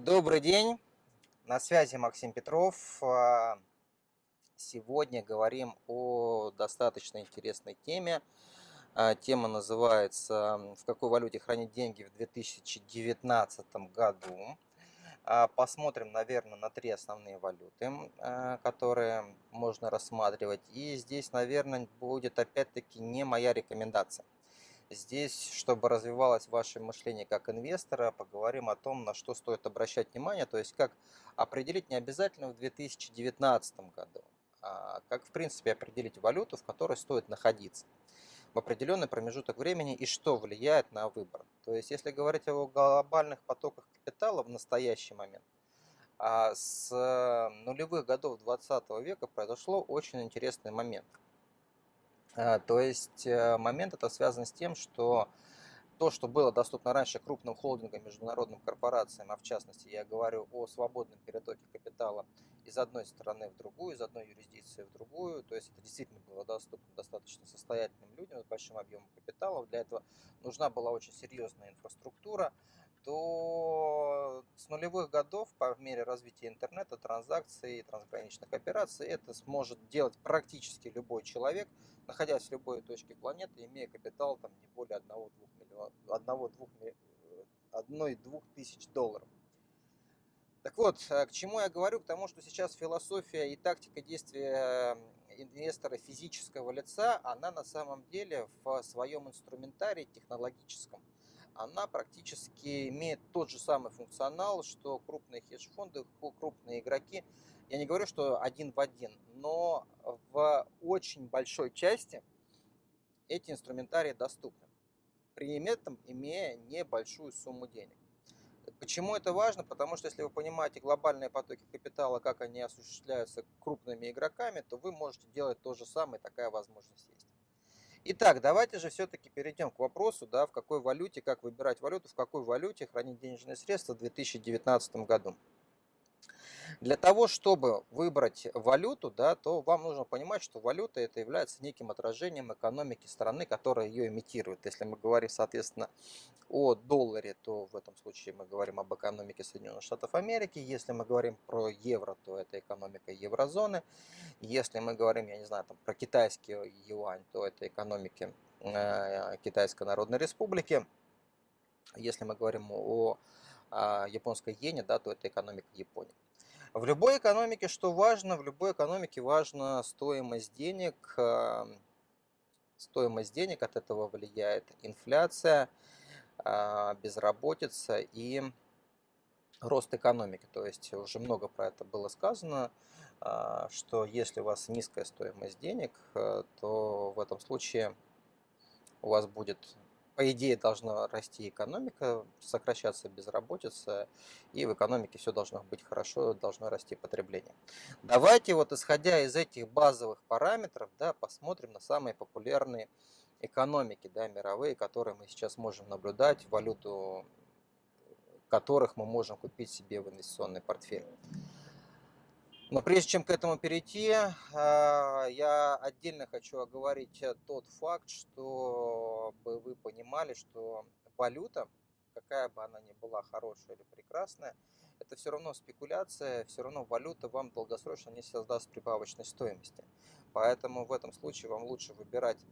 Добрый день. На связи Максим Петров. А, сегодня говорим о достаточно интересной теме. А, тема называется «В какой валюте хранить деньги в 2019 году?». А, посмотрим, наверное, на три основные валюты, которые можно рассматривать. И здесь, наверное, будет опять-таки не моя рекомендация. Здесь, чтобы развивалось ваше мышление как инвестора, поговорим о том, на что стоит обращать внимание, то есть как определить не обязательно в 2019 году, а как в принципе определить валюту, в которой стоит находиться в определенный промежуток времени и что влияет на выбор. То есть если говорить о глобальных потоках капитала в настоящий момент, а с нулевых годов 20 века произошло очень интересный момент – то есть э, момент это связан с тем, что то, что было доступно раньше крупным холдингам, международным корпорациям, а в частности я говорю о свободном перетоке капитала из одной страны в другую, из одной юрисдикции в другую, то есть это действительно было доступно достаточно состоятельным людям с большим объемом капитала, для этого нужна была очень серьезная инфраструктура, то с нулевых годов по мере развития интернета, транзакций, трансграничных операций это сможет делать практически любой человек, находясь в любой точке планеты, имея капитал там не более 1-2 миллиона, 1-2 тысяч долларов. Так вот, э, к чему я говорю? К тому, что сейчас философия и тактика действия инвестора физического лица, она на самом деле в своем инструментарии технологическом – она практически имеет тот же самый функционал, что крупные хедж-фонды, крупные игроки. Я не говорю, что один в один, но в очень большой части эти инструментарии доступны, при этом имея небольшую сумму денег. Почему это важно? Потому что если вы понимаете глобальные потоки капитала, как они осуществляются крупными игроками, то вы можете делать то же самое, такая возможность есть. Итак, давайте же все-таки перейдем к вопросу, да, в какой валюте, как выбирать валюту, в какой валюте хранить денежные средства в 2019 году. Для того, чтобы выбрать валюту, да, то вам нужно понимать, что валюта это является неким отражением экономики страны, которая ее имитирует. Если мы говорим, соответственно, о долларе, то в этом случае мы говорим об экономике Соединенных Штатов Америки. Если мы говорим про евро, то это экономика еврозоны. Если мы говорим, я не знаю, там, про китайский юань, то это экономики э, Китайской Народной Республики. Если мы говорим о, о японской иене, да, то это экономика Японии. В любой экономике что важно? В любой экономике важна стоимость денег. Стоимость денег от этого влияет инфляция, а, безработица и рост экономики. То есть уже много про это было сказано, а, что если у вас низкая стоимость денег, э, то в этом случае у вас будет по идее должна расти экономика, сокращаться безработица, и в экономике все должно быть хорошо, должно расти потребление. Давайте вот исходя из этих базовых параметров, да, посмотрим на самые популярные экономики, да, мировые, которые мы сейчас можем наблюдать, валюту которых мы можем купить себе в инвестиционный портфель. Но прежде чем к этому перейти, а, я отдельно хочу оговорить тот факт, вы понимали, что валюта, какая бы она ни была хорошая или прекрасная, это все равно спекуляция, все равно валюта вам долгосрочно не создаст прибавочной стоимости. Поэтому в этом случае вам лучше выбирать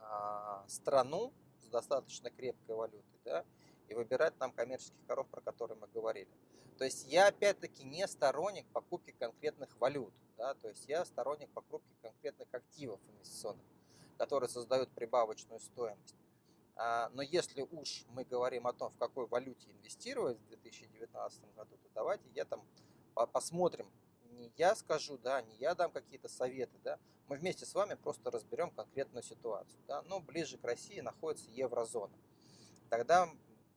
а, страну с достаточно крепкой валютой, да, и выбирать там коммерческих коров, про которые мы говорили. То есть я опять-таки не сторонник покупки конкретных валют, да, то есть я сторонник покупки конкретных активов инвестиционных, которые создают прибавочную стоимость. А, но если уж мы говорим о том, в какой валюте инвестировать в 2019 году, то давайте я там посмотрим, не я скажу, да, не я дам какие-то советы, да, мы вместе с вами просто разберем конкретную ситуацию, да, но ближе к России находится еврозона. Тогда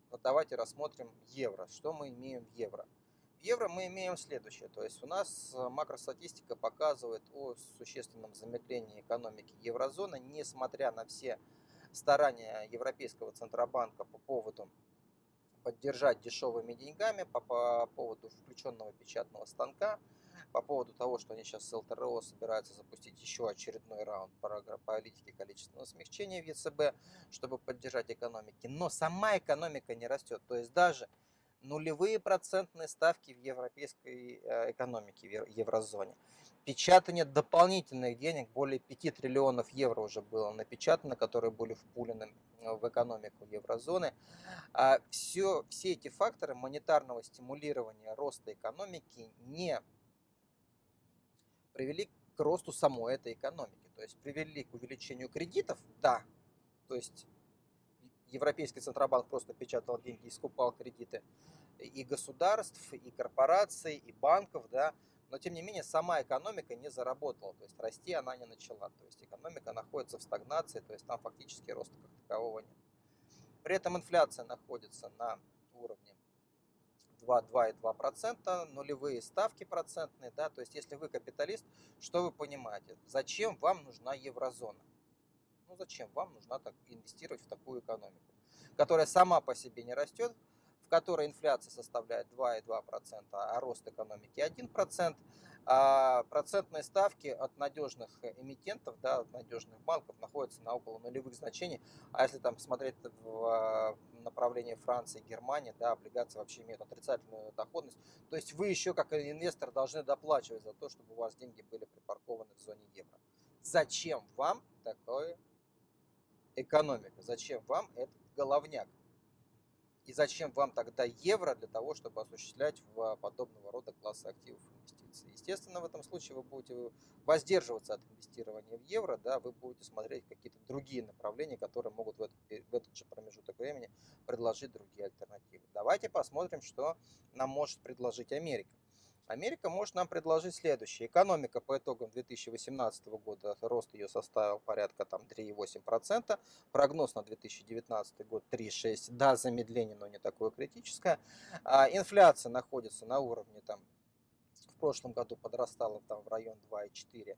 вот давайте рассмотрим евро. Что мы имеем в евро? Евро мы имеем следующее. То есть у нас э, макростатистика показывает о существенном замедлении экономики еврозоны, несмотря на все старания Европейского Центробанка по поводу поддержать дешевыми деньгами, по, по поводу включенного печатного станка, по поводу того, что они сейчас с ЛТРО собираются запустить еще очередной раунд политики количественного смягчения в ЕЦБ, чтобы поддержать экономики. Но сама экономика не растет. То есть даже нулевые процентные ставки в европейской э, экономике, в еврозоне. Печатание дополнительных денег, более 5 триллионов евро уже было напечатано, которые были впулены э, в экономику еврозоны. Все, а все эти факторы монетарного стимулирования роста экономики не привели к росту самой этой экономики. То есть привели к увеличению кредитов, да, то есть Европейский Центробанк просто печатал деньги и скупал кредиты и государств, и корпораций, и банков, да, но тем не менее сама экономика не заработала, то есть расти она не начала, то есть экономика находится в стагнации, то есть там фактически роста как такового нет. При этом инфляция находится на уровне 2-2,2%, нулевые ставки процентные, да, то есть если вы капиталист, что вы понимаете, зачем вам нужна еврозона? Ну зачем вам нужно так инвестировать в такую экономику, которая сама по себе не растет, в которой инфляция составляет 2,2%, а рост экономики 1%, а процентные ставки от надежных эмитентов, да, от надежных банков находятся на около нулевых значений. А если там смотреть в а, направлении Франции, Германии, да, облигации вообще имеют отрицательную доходность. То есть вы еще как инвестор должны доплачивать за то, чтобы у вас деньги были припаркованы в зоне евро. Зачем вам такое экономика? Зачем вам этот головняк? И зачем вам тогда евро для того, чтобы осуществлять в подобного рода класса активов инвестиций? Естественно, в этом случае вы будете воздерживаться от инвестирования в евро, да, вы будете смотреть какие-то другие направления, которые могут в этот, в этот же промежуток времени предложить другие альтернативы. Давайте посмотрим, что нам может предложить Америка. Америка может нам предложить следующее. Экономика по итогам 2018 года, рост ее составил порядка там 3,8%. Прогноз на 2019 год 3,6%. Да, замедление, но не такое критическое. А инфляция находится на уровне там в прошлом году подрастала там в район 2,4%.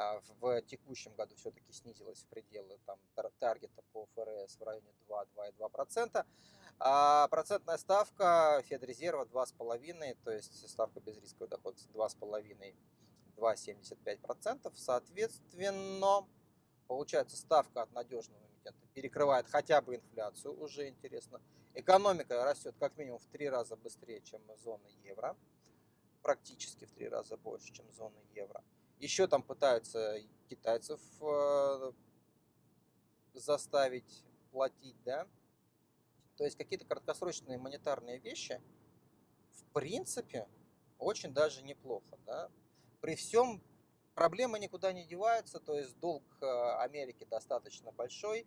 А в текущем году все-таки снизилась в пределы там, таргета по ФРС в районе 2-2,2%. А процентная ставка Федрезерва 2,5%, то есть ставка безрисковой доходности 2,5-2,75%. Соответственно, получается ставка от надежного эмитента перекрывает хотя бы инфляцию, уже интересно. Экономика растет как минимум в три раза быстрее, чем зона евро. Практически в три раза больше, чем зона евро. Еще там пытаются китайцев э, заставить платить, да. То есть какие-то краткосрочные монетарные вещи, в принципе, очень даже неплохо, да. При всем проблемы никуда не деваются, то есть долг э, Америки достаточно большой,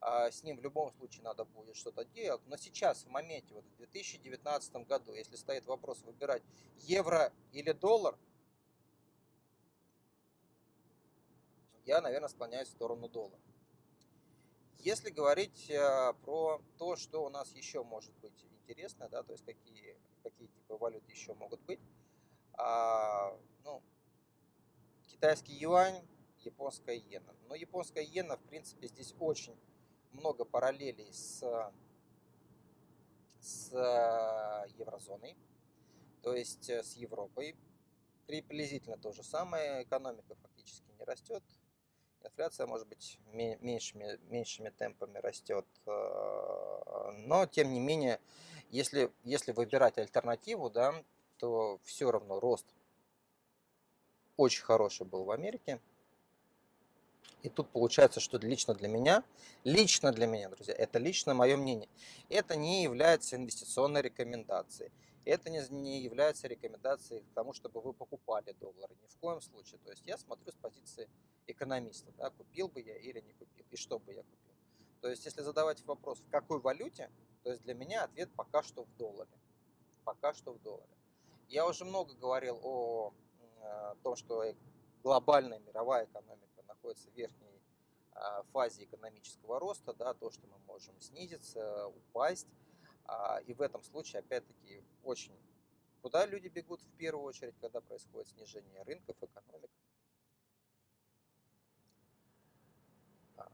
а с ним в любом случае надо будет что-то делать. Но сейчас, в моменте, вот в 2019 году, если стоит вопрос выбирать евро или доллар, я, наверное, склоняюсь в сторону доллара. Если говорить э, про то, что у нас еще может быть интересно, да, то есть какие, какие типы валют еще могут быть, а, ну, китайский юань, японская иена. Но японская иена, в принципе, здесь очень много параллелей с, с э, еврозоной, то есть э, с Европой. Приблизительно то же самое, экономика фактически не растет, Инфляция, может быть, меньшими, меньшими темпами растет. Э, но, тем не менее, если, если выбирать альтернативу, да, то все равно рост очень хороший был в Америке. И тут получается, что лично для меня, лично для меня, друзья, это лично мое мнение, это не является инвестиционной рекомендацией. Это не, не является рекомендацией к тому, чтобы вы покупали доллары. Ни в коем случае. То есть я смотрю с позиции экономиста, да, купил бы я или не купил, и что бы я купил. То есть если задавать вопрос, в какой валюте, то есть для меня ответ пока что в долларе. Пока что в долларе. Я уже много говорил о, о том, что глобальная мировая экономика находится в верхней а, фазе экономического роста, да, то, что мы можем снизиться, упасть. А, и в этом случае, опять-таки, очень куда люди бегут в первую очередь, когда происходит снижение рынков, экономик? А,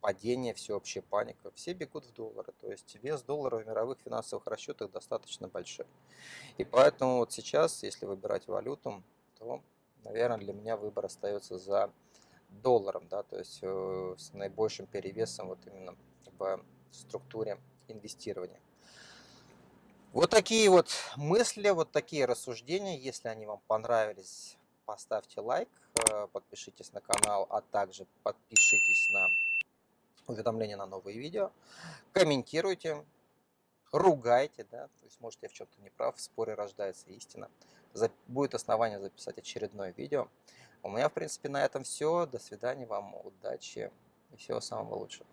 падение, всеобщая паника. Все бегут в доллары. То есть вес доллара в мировых финансовых расчетах достаточно большой. И поэтому вот сейчас, если выбирать валюту, то, наверное, для меня выбор остается за долларом. Да, то есть э, с наибольшим перевесом вот именно в структуре инвестирования. Вот такие вот мысли, вот такие рассуждения. Если они вам понравились, поставьте лайк, э, подпишитесь на канал, а также подпишитесь на уведомления на новые видео. Комментируйте, ругайте, да, то есть может я в чем-то не прав, в споре рождается истина. Будет основание записать очередное видео. У меня, в принципе, на этом все. До свидания вам, удачи и всего самого лучшего.